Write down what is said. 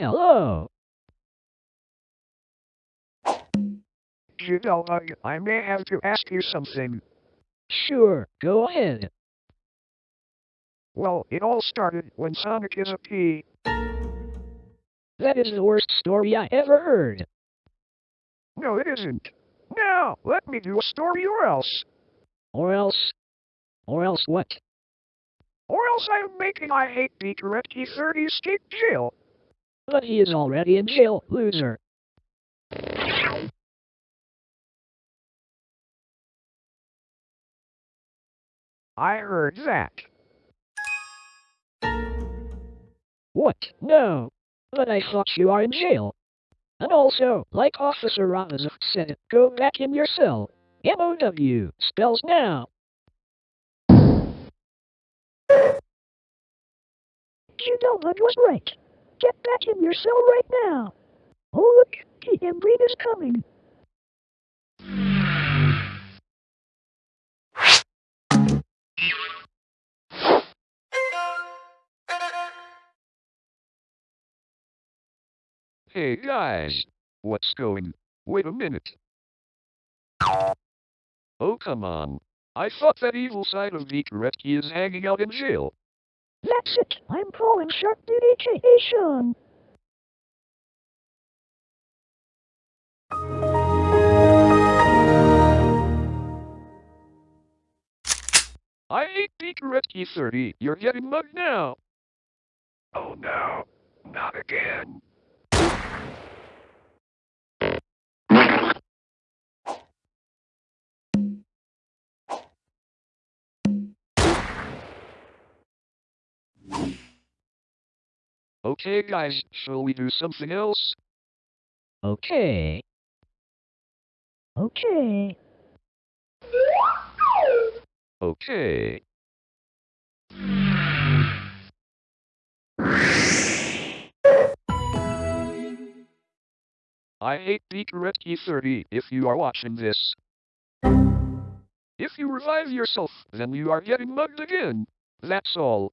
Hello. You know, I, I may have to ask you something. Sure, go ahead. Well, it all started when Sonic is a pea. That is the worst story I ever heard. No, it isn't. Now, let me do a story or else. Or else. Or else what? Or else I'm making I Hate Beaker at T30 escape jail. But he is already in jail, loser. I heard that. What? No. But I thought you are in jail. And also, like Officer Robinson said, go back in your cell. M-O-W spells now. You know that was right. Get back in your cell right now. Oh look, the Embreen is coming. Hey guys, what's going? Wait a minute. Oh come on. I thought that evil side of Vikaretki is hanging out in jail. That's it. I'm calling Shark Duty aka Sean. I hate Vikaretki 30. You're getting mugged now. Oh no, not again. Okay guys, shall we do something else? Okay. Okay. Okay. I hate Vikaretki 30 if you are watching this. If you revive yourself, then you are getting mugged again. That's all.